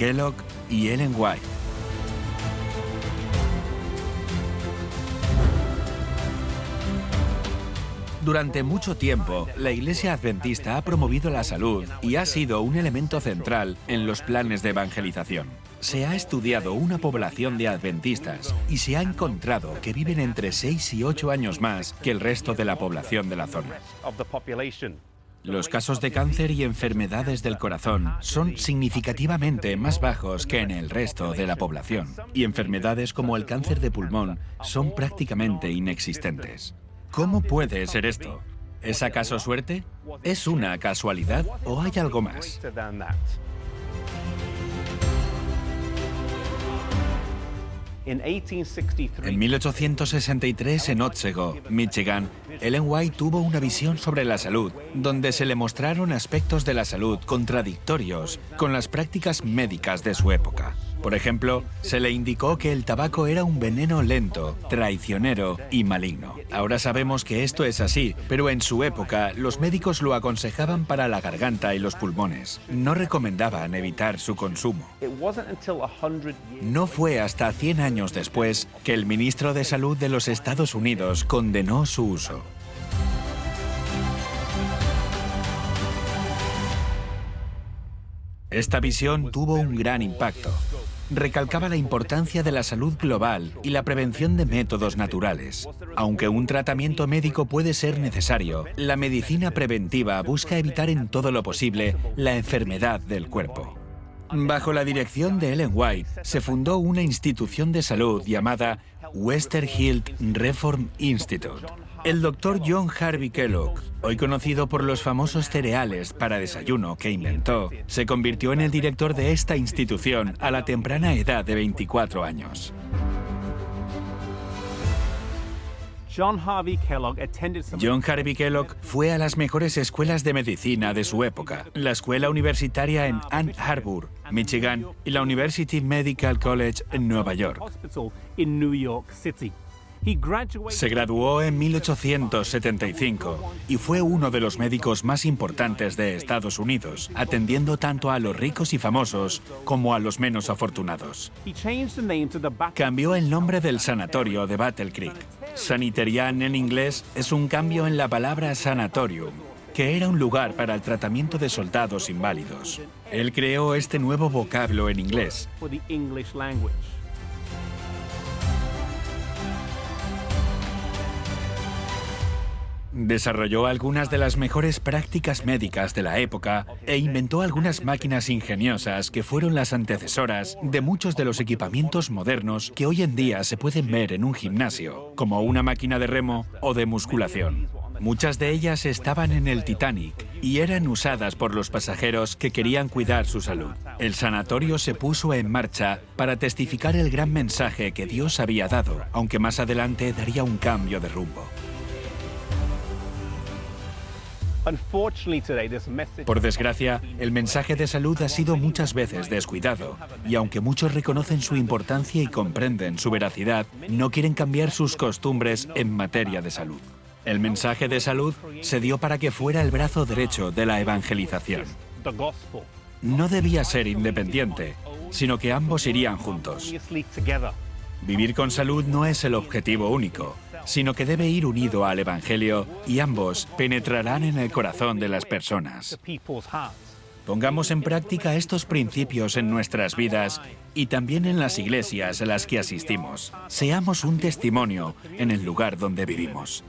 Kellogg y Ellen White. Durante mucho tiempo, la Iglesia Adventista ha promovido la salud y ha sido un elemento central en los planes de evangelización. Se ha estudiado una población de adventistas y se ha encontrado que viven entre 6 y 8 años más que el resto de la población de la zona. Los casos de cáncer y enfermedades del corazón son significativamente más bajos que en el resto de la población, y enfermedades como el cáncer de pulmón son prácticamente inexistentes. ¿Cómo puede ser esto? ¿Es acaso suerte? ¿Es una casualidad o hay algo más? En 1863, en Otsego, Michigan, Ellen White tuvo una visión sobre la salud, donde se le mostraron aspectos de la salud contradictorios con las prácticas médicas de su época. Por ejemplo, se le indicó que el tabaco era un veneno lento, traicionero y maligno. Ahora sabemos que esto es así, pero en su época los médicos lo aconsejaban para la garganta y los pulmones. No recomendaban evitar su consumo. No fue hasta 100 años después que el ministro de Salud de los Estados Unidos condenó su uso. Esta visión tuvo un gran impacto recalcaba la importancia de la salud global y la prevención de métodos naturales. Aunque un tratamiento médico puede ser necesario, la medicina preventiva busca evitar en todo lo posible la enfermedad del cuerpo. Bajo la dirección de Ellen White, se fundó una institución de salud llamada Western Health Reform Institute, el doctor John Harvey Kellogg, hoy conocido por los famosos cereales para desayuno que inventó, se convirtió en el director de esta institución a la temprana edad de 24 años. John Harvey Kellogg fue a las mejores escuelas de medicina de su época, la escuela universitaria en Ann Arbor, Michigan, y la University Medical College en Nueva York. Se graduó en 1875 y fue uno de los médicos más importantes de Estados Unidos, atendiendo tanto a los ricos y famosos como a los menos afortunados. Cambió el nombre del sanatorio de Battle Creek. Sanitarian en inglés es un cambio en la palabra sanatorium, que era un lugar para el tratamiento de soldados inválidos. Él creó este nuevo vocablo en inglés. Desarrolló algunas de las mejores prácticas médicas de la época e inventó algunas máquinas ingeniosas que fueron las antecesoras de muchos de los equipamientos modernos que hoy en día se pueden ver en un gimnasio, como una máquina de remo o de musculación. Muchas de ellas estaban en el Titanic y eran usadas por los pasajeros que querían cuidar su salud. El sanatorio se puso en marcha para testificar el gran mensaje que Dios había dado, aunque más adelante daría un cambio de rumbo. Por desgracia, el mensaje de salud ha sido muchas veces descuidado, y aunque muchos reconocen su importancia y comprenden su veracidad, no quieren cambiar sus costumbres en materia de salud. El mensaje de salud se dio para que fuera el brazo derecho de la evangelización. No debía ser independiente, sino que ambos irían juntos. Vivir con salud no es el objetivo único, sino que debe ir unido al Evangelio y ambos penetrarán en el corazón de las personas. Pongamos en práctica estos principios en nuestras vidas y también en las iglesias a las que asistimos. Seamos un testimonio en el lugar donde vivimos.